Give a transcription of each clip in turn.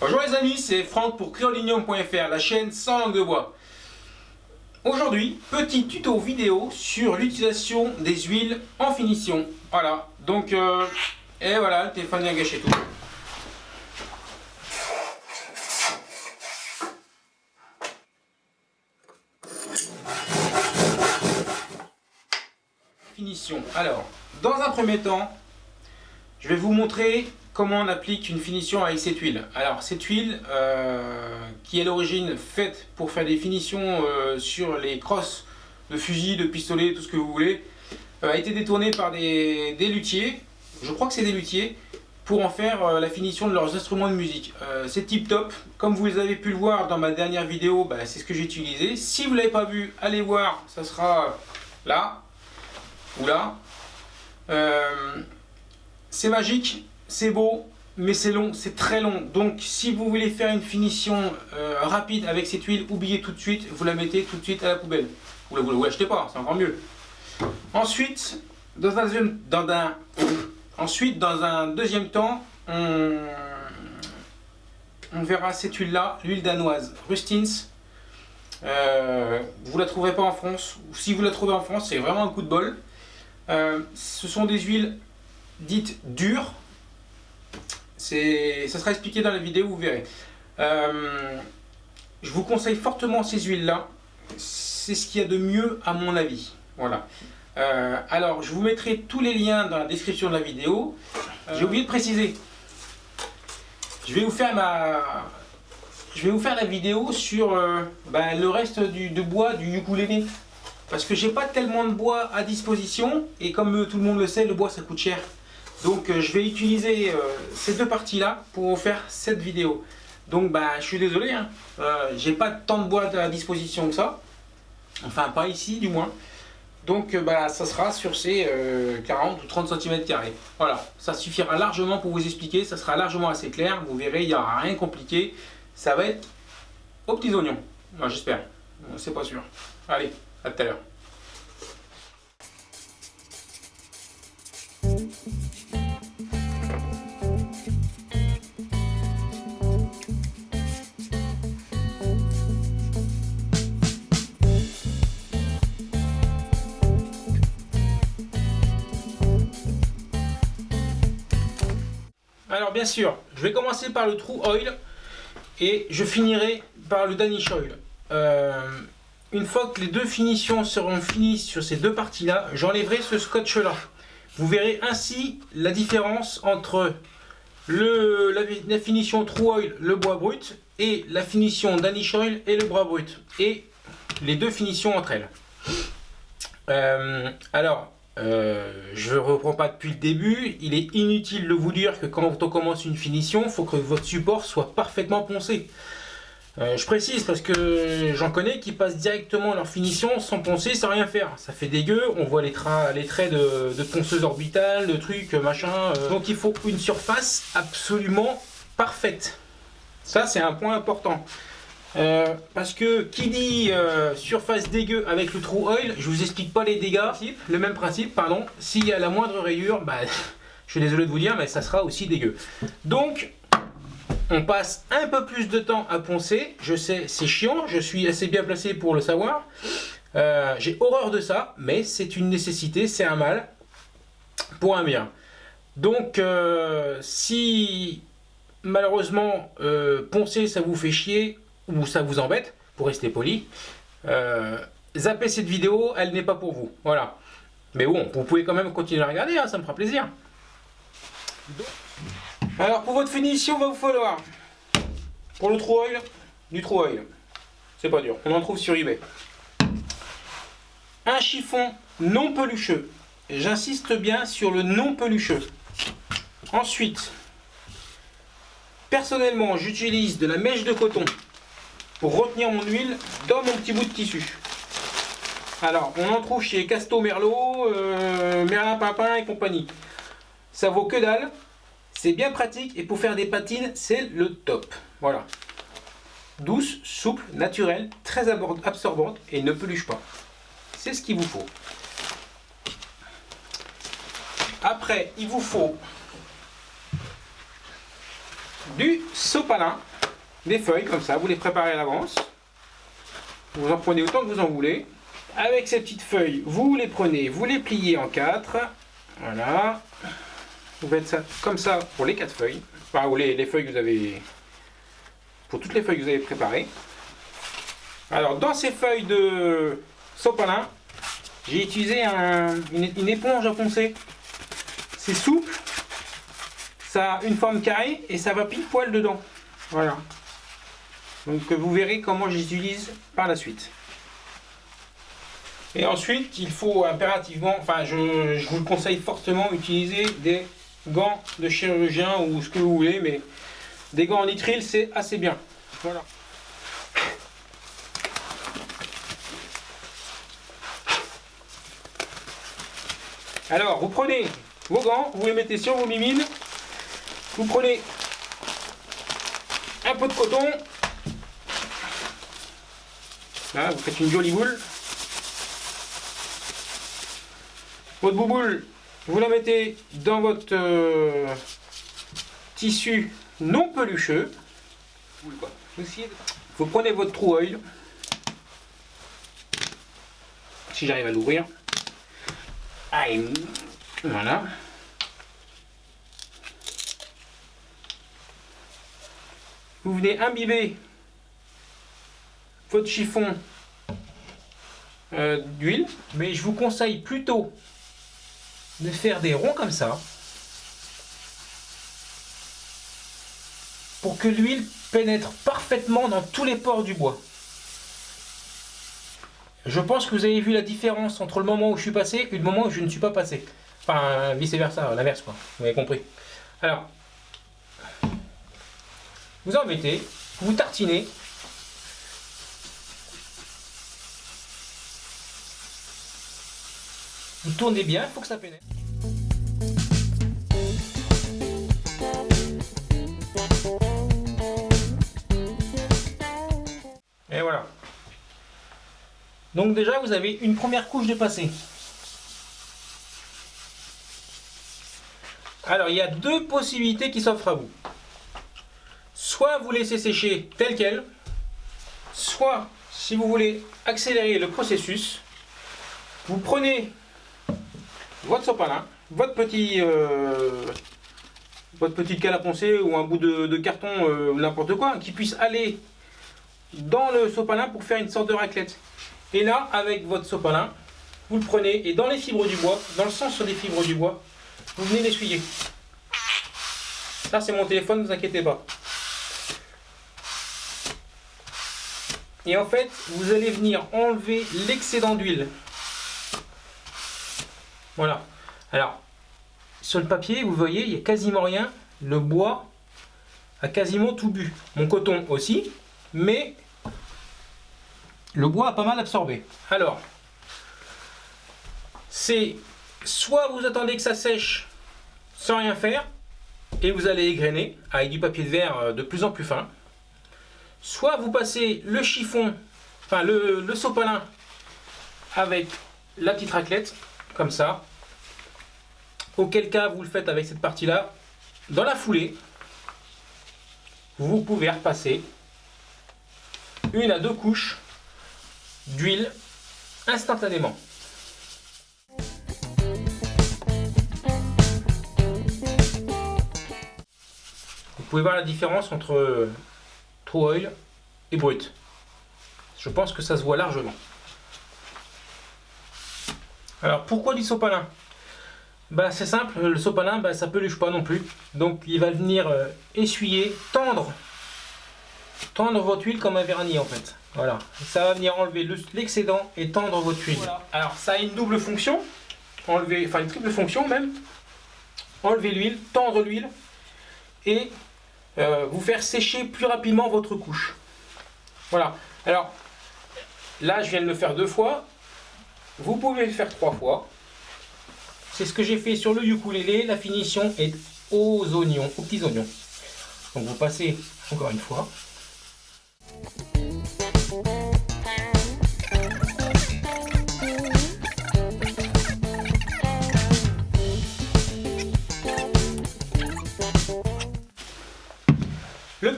Bonjour les amis, c'est Franck pour Créolinium.fr, la chaîne sans langue de bois. Aujourd'hui, petit tuto vidéo sur l'utilisation des huiles en finition. Voilà, donc, euh, et voilà, le téléphone vient gâcher tout. Finition. Alors, dans un premier temps, je vais vous montrer on applique une finition avec cette huile. Alors cette huile euh, qui est l'origine faite pour faire des finitions euh, sur les crosses de fusil, de pistolet, tout ce que vous voulez, euh, a été détournée par des, luthiers, je crois que c'est des luthiers, pour en faire la finition de leurs instruments de musique. c'est tip top, comme vous avez pu le voir dans ma dernière vidéo, bah, c'est ce que j'ai utilisé. Si vous ne l'avez pas vu, allez voir, ça sera là, ou là. c'est magique, c'est beau, mais c'est long, c'est très long. Donc si vous voulez faire une finition euh, rapide avec cette huile, oubliez tout de suite, vous la mettez tout de suite à la poubelle. Vous ne vous l'achetez pas, c'est encore mieux. Ensuite, dans un, ensuite, dans un deuxième temps, on, verra cette huile-là, l'huile danoise, Rustins. Euh, vous la trouverez pas en France, si vous la trouvez en France, c'est vraiment un coup de bol. Euh, ce sont des huiles dites dures, ça sera expliqué dans la vidéo, vous verrez. Euh, je vous conseille fortement ces huiles-là. C'est ce qu'il y a de mieux à mon avis. Voilà. Euh, alors, je vous mettrai tous les liens dans la description de la vidéo. Euh, j'ai oublié de préciser. Je vais vous faire ma... Je vais vous faire la vidéo sur ben, le reste du, bois du ukulélé. Parce que j'ai pas tellement de bois à disposition. Et comme tout le monde le sait, le bois ça coûte cher. Donc euh, je vais utiliser euh, ces deux parties-là pour faire cette vidéo. Donc bah, je suis désolé, hein. Euh, j'ai pas tant de bois à disposition que ça. Enfin pas ici du moins. Donc bah, ça sera sur ces 40 ou 30 cm. Voilà, ça suffira largement pour vous expliquer, ça sera largement assez clair. Vous verrez, il n'y aura rien compliqué. Ça va être aux petits oignons. J'espère, c'est pas sûr. Allez, à tout à l'heure. Bien sûr, je vais commencer par le True Oil et je finirai par le Danish Oil. Euh, une fois que les deux finitions seront finies sur ces deux parties-là, j'enlèverai ce scotch-là. Vous verrez ainsi la différence entre le, la, finition True Oil, le bois brut, et la finition Danish Oil et le bois brut. Et les deux finitions entre elles. Euh, alors, euh, je ne reprends pas depuis le début, il est inutile de vous dire que quand on commence une finition, il faut que votre support soit parfaitement poncé. Euh, je précise parce que j'en connais qui passent directement leur finition sans poncer, sans rien faire. Ça fait dégueu, on voit les, les traits de, ponceuse orbitale, de trucs, machin. Euh. Donc il faut une surface absolument parfaite. Ça c'est un point important. Euh, parce que qui dit euh, surface dégueu avec le trou oil, je vous explique pas les dégâts, le même principe, pardon, s'il y a la moindre rayure, bah, je suis désolé de vous dire, mais ça sera aussi dégueu. Donc, on passe un peu plus de temps à poncer, je sais, c'est chiant, je suis assez bien placé pour le savoir. Euh, j'ai horreur de ça, mais c'est une nécessité, c'est un mal, pour un bien. Donc, si malheureusement poncer ça vous fait chier, ou ça vous embête, pour rester poli, euh, zappez cette vidéo, elle n'est pas pour vous. Voilà. Mais bon, vous pouvez quand même continuer à regarder, hein, ça me fera plaisir. Alors pour votre finition, va vous falloir, pour le true oil, du true oil. C'est pas dur, on en trouve sur eBay. Un chiffon non pelucheux. J'insiste bien sur le non pelucheux. Ensuite, personnellement, j'utilise de la mèche de coton pour retenir mon huile dans mon petit bout de tissu. Alors, on en trouve chez Casto Merlot, euh, Merlin Papin et compagnie. Ça vaut que dalle, c'est bien pratique et pour faire des patines, c'est le top. Voilà. Douce, souple, naturelle, très absorbante et ne peluche pas. C'est ce qu'il vous faut. Après, il vous faut du sopalin, des feuilles comme ça, vous les préparez à l'avance. Vous en prenez autant que vous en voulez. Avec ces petites feuilles, vous les prenez, vous les pliez en quatre. Voilà. Vous faites ça comme ça pour les quatre feuilles. Enfin, ou les, les feuilles que vous avez... Pour toutes les feuilles que vous avez préparées. Alors, dans ces feuilles de sopalin, j'ai utilisé une, une, éponge à poncer. C'est souple, ça a une forme carrée et ça va pile poil dedans. Voilà. Donc vous verrez comment j'utilise par la suite. Et ensuite, il faut impérativement, enfin je, je, vous le conseille fortement, utiliser des gants de chirurgien ou ce que vous voulez, mais des gants en nitrile c'est assez bien. Voilà. Alors, vous prenez vos gants, vous les mettez sur vos mimines, vous prenez un peu de coton, là, vous faites une jolie boule. Votre bouboule, vous la mettez dans votre euh, tissu non pelucheux. Vous prenez votre trou oil, si j'arrive à l'ouvrir. Voilà. Vous venez imbiber votre chiffon euh, d'huile, mais je vous conseille plutôt de faire des ronds comme ça pour que l'huile pénètre parfaitement dans tous les pores du bois. Je pense que vous avez vu la différence entre le moment où je suis passé et le moment où je ne suis pas passé. Enfin, vice versa, l'inverse quoi. Vous avez compris. Alors, vous en vous tartinez. Vous tournez bien, il faut que ça pénètre. Et voilà. Donc déjà, vous avez une première couche de passé. Alors, il y a deux possibilités qui s'offrent à vous. Soit vous laissez sécher tel quel, soit, si vous voulez accélérer le processus, vous prenez votre sopalin, votre petit, euh, votre petite cale à poncer ou un bout de, carton euh, n'importe quoi, qui puisse aller dans le sopalin pour faire une sorte de raclette. Et là, avec votre sopalin, vous le prenez et dans les fibres du bois, dans le sens des fibres du bois, vous venez l'essuyer. Ça, c'est mon téléphone, ne vous inquiétez pas. Et en fait, vous allez venir enlever l'excédent d'huile. Voilà. Alors, sur le papier, vous voyez, il n'y a quasiment rien. Le bois a quasiment tout bu. Mon coton aussi, mais le bois a pas mal absorbé. Alors, c'est soit vous attendez que ça sèche sans rien faire et vous allez égrener avec du papier de verre euh, de plus en plus fin. Soit vous passez le chiffon, enfin le, le sopalin avec la petite raclette, comme ça. Auquel cas vous le faites avec cette partie-là. Dans la foulée, vous pouvez repasser une à deux couches d'huile instantanément. Vous pouvez voir la différence entre True Oil et brut. Je pense que ça se voit largement. Alors pourquoi du sopalin? Bah, C'est simple, le sopalin bah, ça peluche pas non plus. Donc il va venir euh, essuyer, tendre, tendre votre huile comme un vernis en fait. Voilà, ça va venir enlever l'excédent et tendre votre huile. Alors ça a une double fonction, enlever, enfin une triple fonction même. Enlever l'huile, tendre l'huile et euh, vous faire sécher plus rapidement votre couche. Voilà, alors là je viens de le faire deux fois, vous pouvez le faire trois fois. C'est ce que j'ai fait sur le ukulélé, la finition est aux oignons, aux petits oignons. Donc vous passez encore une fois.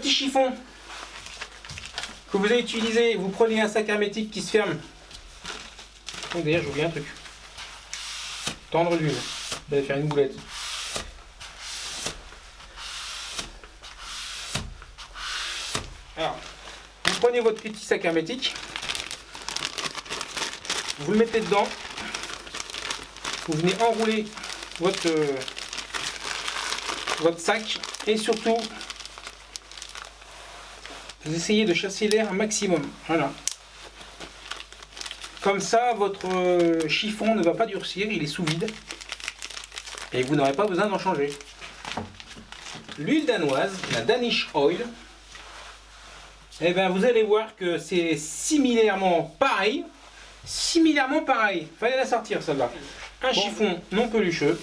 petit chiffon que vous avez utilisé, vous prenez un sac hermétique qui se ferme. Donc d'ailleurs, j'oublie un truc. Tendre l'huile. Vous allez faire une boulette. Alors, vous prenez votre petit sac hermétique, vous le mettez dedans, vous venez enrouler votre, euh, votre sac et surtout vous essayez de chasser l'air un maximum. Voilà. Comme ça, votre euh, chiffon ne va pas durcir, il est sous vide. Et vous n'aurez pas besoin d'en changer. L'huile danoise, la Danish Oil, eh bien, vous allez voir que c'est similairement pareil. Similairement pareil. Fallait la sortir celle-là. Un chiffon non pelucheux.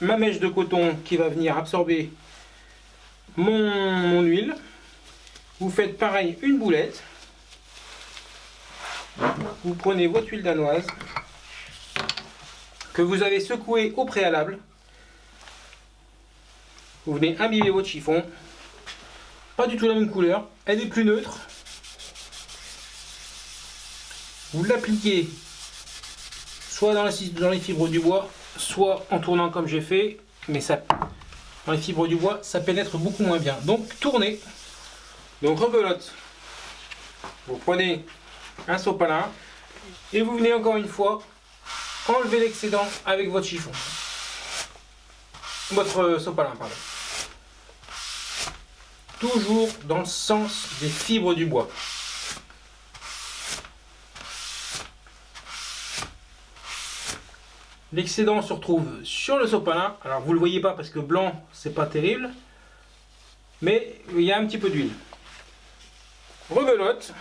Ma mèche de coton qui va venir absorber mon, huile. Vous faites pareil une boulette. Vous prenez votre huile danoise que vous avez secouée au préalable. Vous venez imbiber votre chiffon. Pas du tout la même couleur. Elle est plus neutre. Vous l'appliquez soit dans, dans les fibres du bois, soit en tournant comme j'ai fait. Mais ça, dans les fibres du bois, ça pénètre beaucoup moins bien. Donc tournez. Donc rebelote. Vous prenez un sopalin et vous venez encore une fois enlever l'excédent avec votre chiffon. Votre sopalin, pardon. Toujours dans le sens des fibres du bois. L'excédent se retrouve sur le sopalin. Alors vous ne le voyez pas parce que blanc, c'est pas terrible. Mais il y a un petit peu d'huile. Rebelote.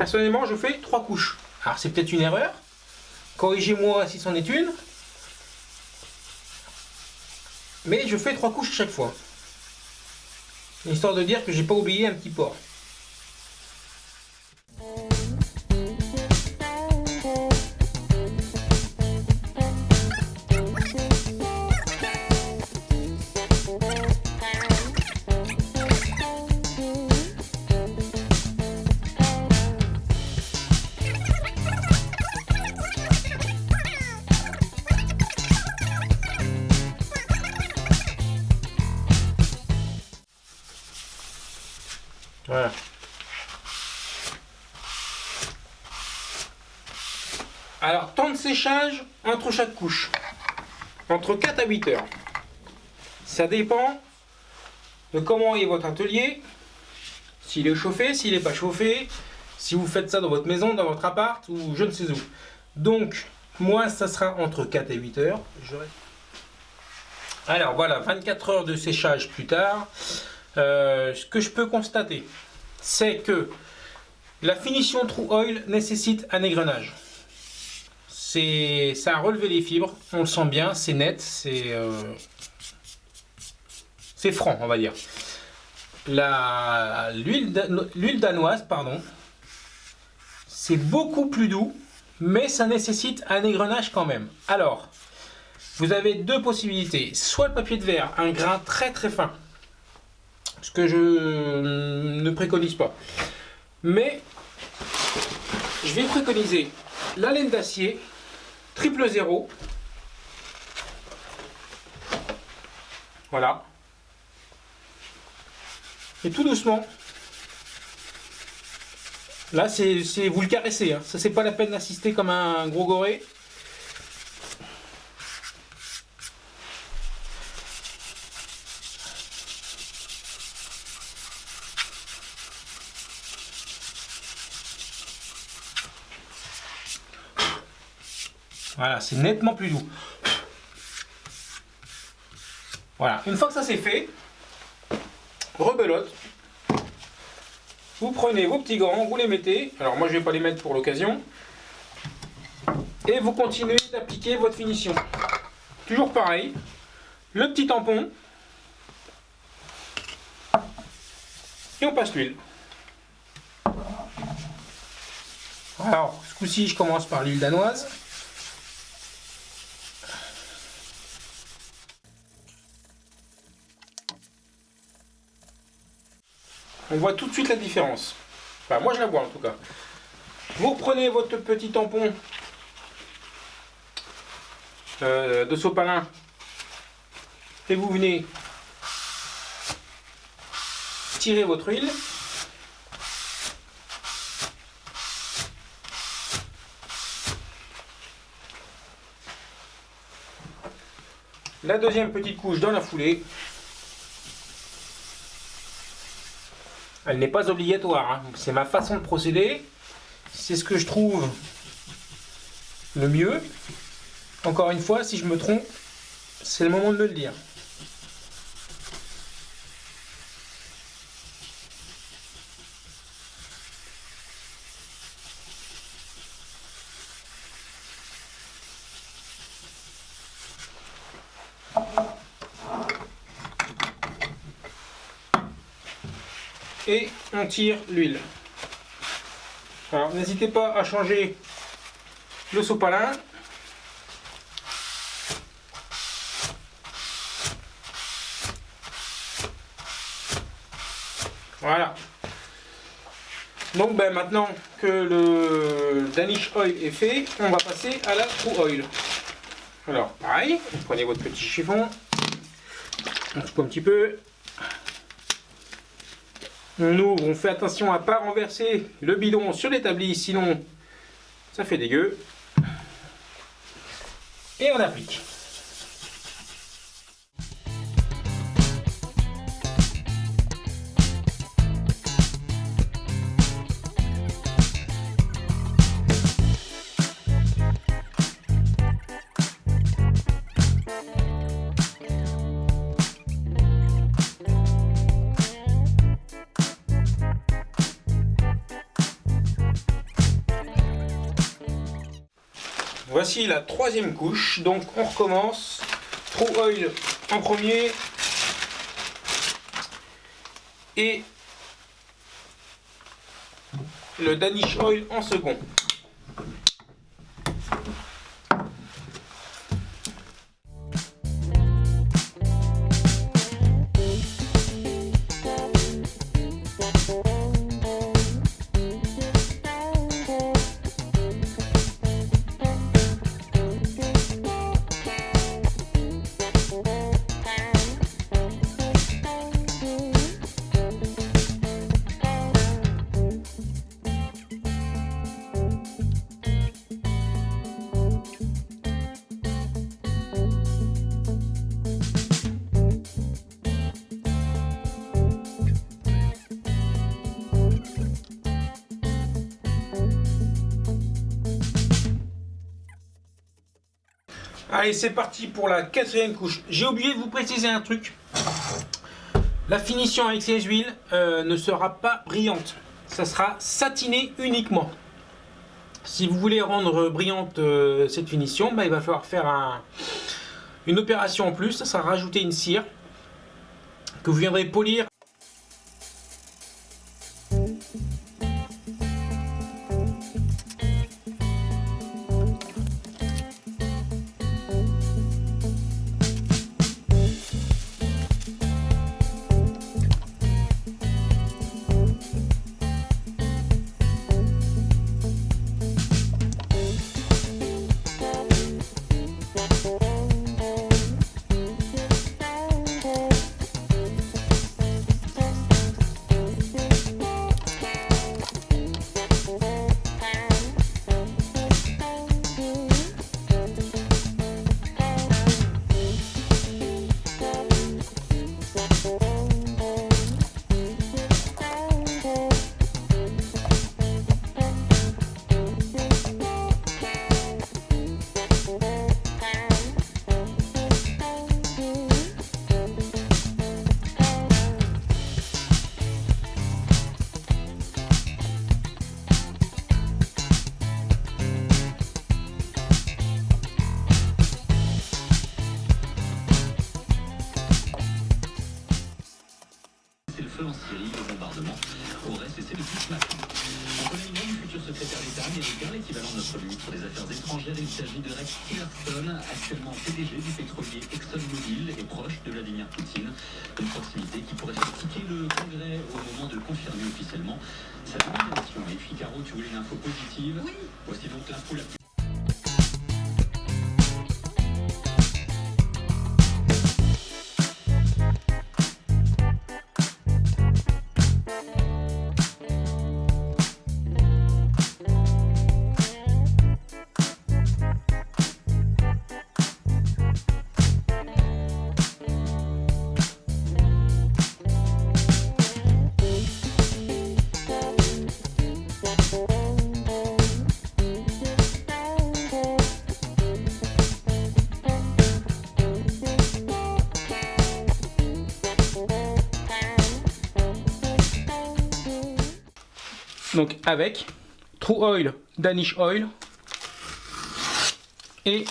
Personnellement, je fais trois couches. Alors c'est peut-être une erreur. Corrigez-moi si c'en est une. Mais je fais trois couches chaque fois. Histoire de dire que j'ai pas oublié un petit port. Chaque couche. Entre 4 à 8 heures. Ça dépend de comment est votre atelier. S'il est chauffé, s'il n'est pas chauffé. Si vous faites ça dans votre maison, dans votre appart ou je ne sais où. Donc, moi, ça sera entre 4 et 8 heures. Alors voilà, 24 heures de séchage plus tard. Euh, ce que je peux constater, c'est que la finition True Oil nécessite un égrenage. Ça a relevé les fibres, on le sent bien, c'est net, c'est euh, c'est franc, on va dire. L'huile danoise, pardon, c'est beaucoup plus doux, mais ça nécessite un égrenage quand même. Alors, vous avez deux possibilités. Soit le papier de verre, un grain très très fin, ce que je ne préconise pas. Mais je vais préconiser la laine d'acier triple zéro. Voilà. Et tout doucement. Là, c'est vous le caressez. Hein. Ça, c'est pas la peine d'assister comme un gros goré. Voilà, c'est nettement plus doux. Voilà, une fois que ça c'est fait, rebelote. Vous prenez vos petits gants, vous les mettez. Alors moi je vais pas les mettre pour l'occasion. Et vous continuez d'appliquer votre finition. Toujours pareil. Le petit tampon. Et on passe l'huile. Alors, ce coup-ci, je commence par l'huile danoise. On voit tout de suite la différence. Enfin, moi je la vois en tout cas. Vous reprenez votre petit tampon euh, de sopalin et vous venez tirer votre huile. La deuxième petite couche dans la foulée. Elle n'est pas obligatoire, hein. c'est ma façon de procéder. C'est ce que je trouve le mieux. Encore une fois, si je me trompe, c'est le moment de me le dire. Et on tire l'huile. Alors n'hésitez pas à changer le sopalin. Voilà. Donc ben, maintenant que le Danish Oil est fait, on va passer à la True Oil. Alors pareil, prenez votre petit chiffon, on coupe un petit peu, on ouvre, on fait attention à ne pas renverser le bidon sur l'établi, sinon ça fait dégueu. Et on applique. Voici la troisième couche, donc on recommence. True Oil en premier. Et le Danish Oil en second. C'est parti pour la quatrième couche. J'ai oublié de vous préciser un truc. La finition avec ces huiles euh, ne sera pas brillante. Ça sera satiné uniquement. Si vous voulez rendre brillante euh, cette finition, bah, il va falloir faire une opération en plus. Ça sera rajouter une cire que vous viendrez polir actuellement PDG du pétrolier ExxonMobil et proche de Vladimir Poutine. Une proximité qui pourrait faire tiquer le Congrès au moment de confirmé officiellement sa nomination. Et Figaro, tu voulais une info positive? Oui. Voici donc l'info la plus Donc avec True Oil, Danish Oil et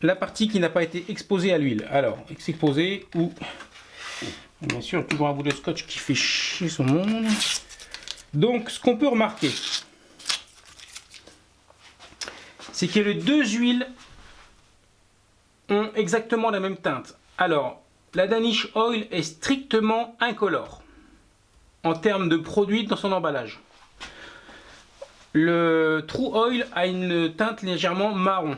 la partie qui n'a pas été exposée à l'huile. Alors, exposée ou bien sûr toujours un bout de scotch qui fait chier son monde. Donc, ce qu'on peut remarquer, c'est que les deux huiles ont exactement la même teinte. Alors, la Danish Oil est strictement incolore en termes de produit dans son emballage. Le True Oil a une teinte légèrement marron.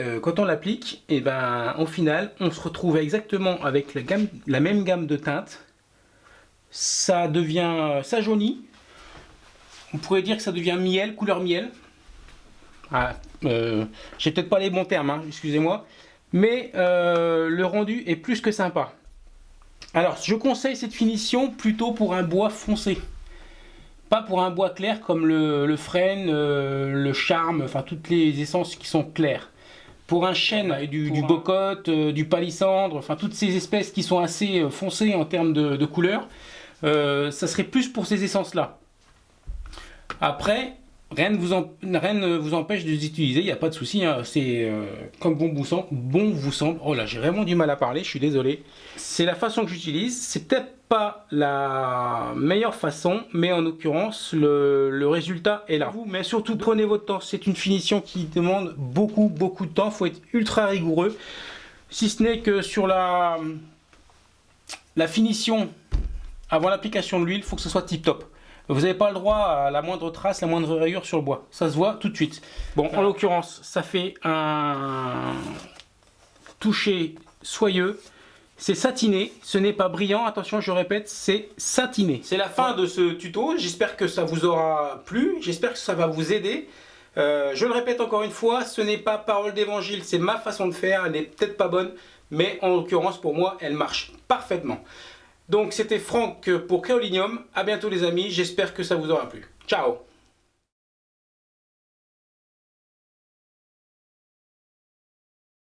Euh, quand on l'applique, et ben, au final, on se retrouve exactement avec la, gamme, la même gamme de teintes. Ça devient, ça jaunit. On pourrait dire que ça devient miel, couleur miel. Ah, euh, J'ai peut-être pas les bons termes, hein, excusez-moi. Mais euh, le rendu est plus que sympa. Alors, je conseille cette finition plutôt pour un bois foncé. Pas pour un bois clair comme le, le frêne, euh, le charme, enfin toutes les essences qui sont claires. Pour un chêne, du, du bocote, euh, du palissandre, enfin toutes ces espèces qui sont assez foncées en termes de, de couleur, ça serait plus pour ces essences-là. Après, rien ne ne vous empêche de les utiliser, il n'y a pas de souci, hein. c'est euh, comme bon vous semble. Bon vous semble. Oh là, j'ai vraiment du mal à parler, je suis désolé. C'est la façon que j'utilise, c'est peut-être pas la meilleure façon, mais en l'occurrence, le, résultat est là. Mais surtout, prenez votre temps, c'est une finition qui demande beaucoup, beaucoup de temps, il faut être ultra rigoureux. Si ce n'est que sur la finition avant l'application de l'huile, il faut que ce soit tip top. Vous n'avez pas le droit à la moindre trace, la moindre rayure sur le bois. Ça se voit tout de suite. Bon, en l'occurrence, ça fait un toucher soyeux. C'est satiné, ce n'est pas brillant, attention je répète, c'est satiné. C'est la fin de ce tuto, j'espère que ça vous aura plu, j'espère que ça va vous aider. Euh, je le répète encore une fois, ce n'est pas parole d'évangile, c'est ma façon de faire, elle n'est peut-être pas bonne, mais en l'occurrence pour moi elle marche parfaitement. Donc c'était Franck pour Kaolinium, à bientôt les amis, j'espère que ça vous aura plu. Ciao